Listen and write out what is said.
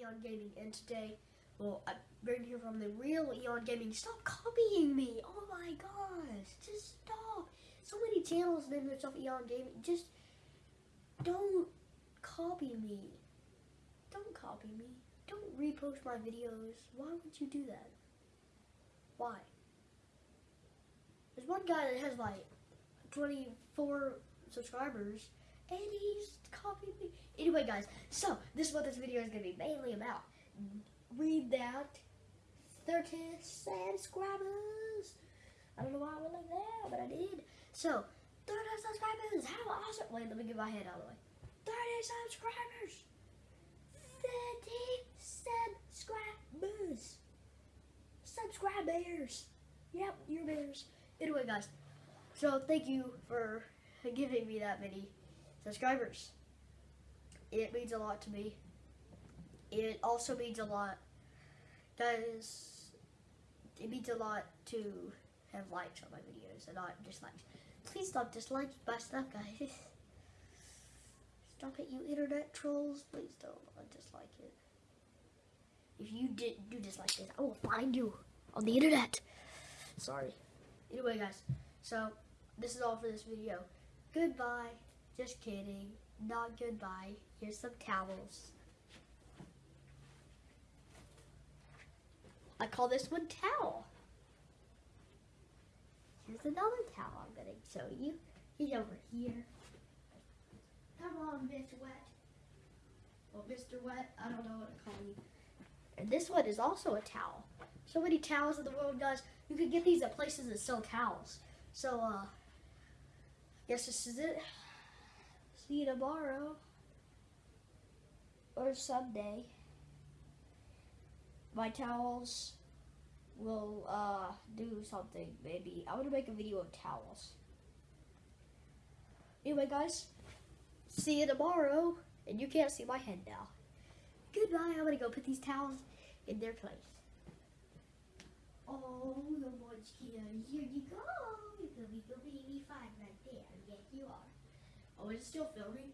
Eon Gaming, and today, well, I bring here from the real Eon Gaming. Stop copying me! Oh my gosh, just stop! So many channels name themselves Eon Gaming. Just don't copy me. Don't copy me. Don't repost my videos. Why would you do that? Why? There's one guy that has like 24 subscribers and he's me. Anyway, guys, so this is what this video is going to be mainly about. Read that 30 subscribers. I don't know why I went like that, but I did. So, 30 subscribers. How awesome. Wait, let me get my head out of the way. 30 subscribers. 30 subscribers. Subscribers. Yep, you're bears. Anyway, guys, so thank you for giving me that many subscribers. It means a lot to me. It also means a lot, guys. It means a lot to have likes on my videos and not dislikes. Please stop disliking my stuff, guys. Stop it, you internet trolls. Please don't dislike it. If you did do dislike this, I will find you on the internet. Sorry. Anyway, guys, so this is all for this video. Goodbye. Just kidding. Not goodbye. Here's some towels. I call this one towel. Here's another towel I'm going to show you. He's over here. Come on, Miss Wet. Well, Mr. Wet, I don't know what to call you. And this one is also a towel. So many towels in the world, guys. You can get these at places that sell towels. So, uh, guess this is it. See you tomorrow. Or someday. My towels will, uh, do something, maybe. I want to make a video of towels. Anyway, guys, see you tomorrow. And you can't see my head now. Goodbye. I'm going to go put these towels in their place. Oh, the here. Here you go. You're going to be fine right there. Yes, you are. Oh, is it still filming?